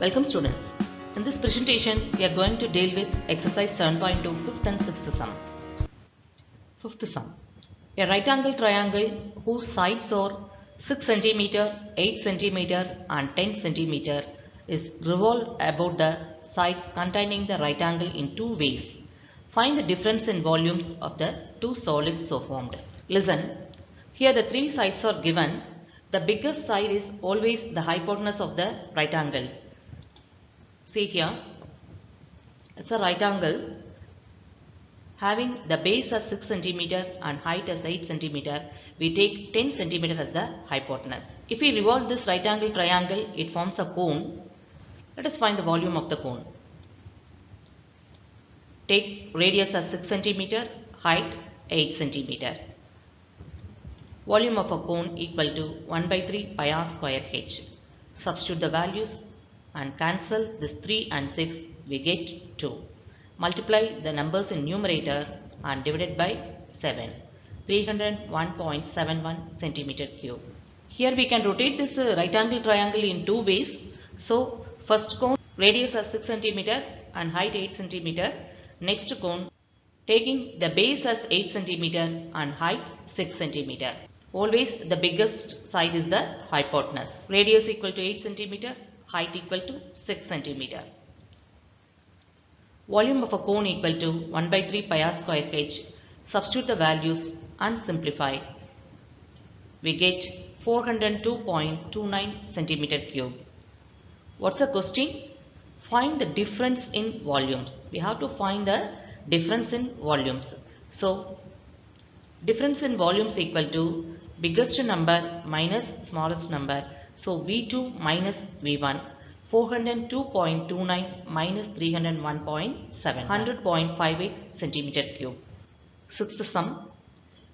Welcome students. In this presentation, we are going to deal with exercise 7.2 fifth and sixth sum. Fifth sum. A right angle triangle whose sides are 6 cm, 8 cm and 10 cm is revolved about the sides containing the right angle in two ways. Find the difference in volumes of the two solids so formed. Listen, here the three sides are given. The biggest side is always the hypotenuse of the right angle. See here, it's a right angle having the base as 6 cm and height as 8 cm. We take 10 cm as the hypotenuse. If we revolve this right angle triangle, it forms a cone. Let us find the volume of the cone. Take radius as 6 cm, height 8 cm. Volume of a cone equal to 1 by 3 pi r square h. Substitute the values and cancel this 3 and 6 we get 2. Multiply the numbers in numerator and divide it by 7. 301.71 centimeter cube. Here we can rotate this uh, right angle triangle in two ways. So first cone radius as 6 centimeter and height 8 centimeter. Next cone taking the base as 8 centimeter and height 6 centimeter. Always the biggest side is the hypotenuse. Radius equal to 8 centimeter, height equal to 6 centimeter. Volume of a cone equal to 1 by 3 pi r square h. Substitute the values and simplify. We get 402.29 centimeter cube. What's the question? Find the difference in volumes. We have to find the difference in volumes. So, difference in volumes equal to biggest number minus smallest number. So, V2 minus V1 402.29 minus 301.7 100.58 centimeter cube. Sixth sum.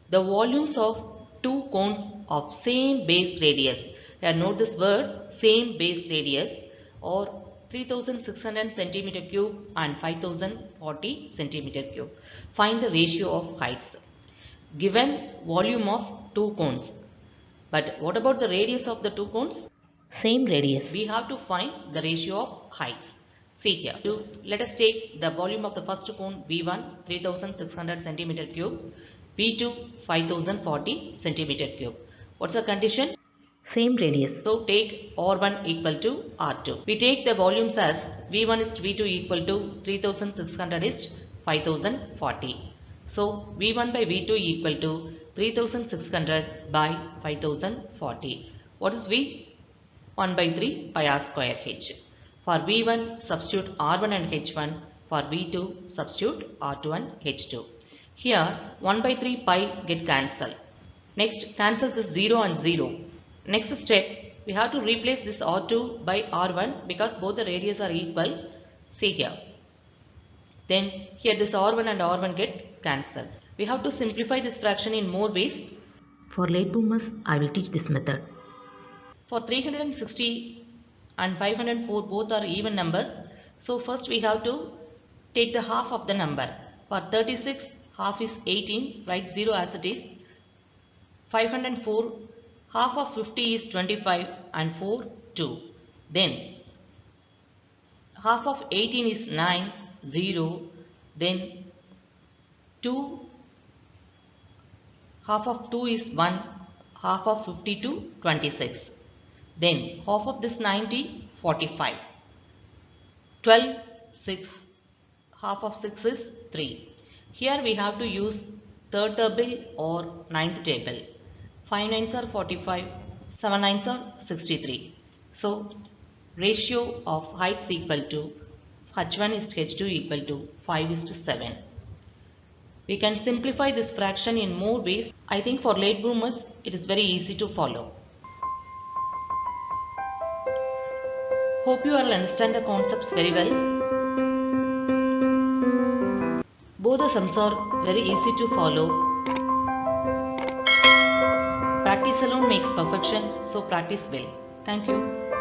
The volumes of two cones of same base radius. Here note this word same base radius or 3600 centimeter cube and 5040 centimeter cube. Find the ratio of heights. Given volume of two cones. But what about the radius of the two cones? Same radius. We have to find the ratio of heights. See here. To, let us take the volume of the first cone V1 3600 centimeter cube, V2 5040 centimeter cube. What's the condition? Same radius. So take R1 equal to R2. We take the volumes as V1 is V2 equal to 3600 is 5040. So V1 by V2 equal to 3600 by 5040. What is V? 1 by 3 pi r square h. For V1 substitute R1 and H1. For V2 substitute R2 and H2. Here 1 by 3 pi get cancelled. Next cancel this 0 and 0. Next step we have to replace this R2 by R1 because both the radius are equal. See here. Then here this R1 and R1 get cancelled. We have to simplify this fraction in more ways. For late boomers, I will teach this method. For 360 and 504 both are even numbers. So first we have to take the half of the number. For 36 half is 18 write 0 as it is. 504 half of 50 is 25 and 4 2. Then half of 18 is 9 0 then 2 half of 2 is 1 half of 52 26 then half of this 90 45 12 6 half of 6 is 3 here we have to use third table or ninth table. 5 nines are 45 7 nines are 63 so ratio of heights equal to h1 is to h2 equal to 5 is to 7 we can simplify this fraction in more ways i think for late bloomers it is very easy to follow Hope you all understand the concepts very well. Both the sums are very easy to follow. Practice alone makes perfection, so practice well. Thank you.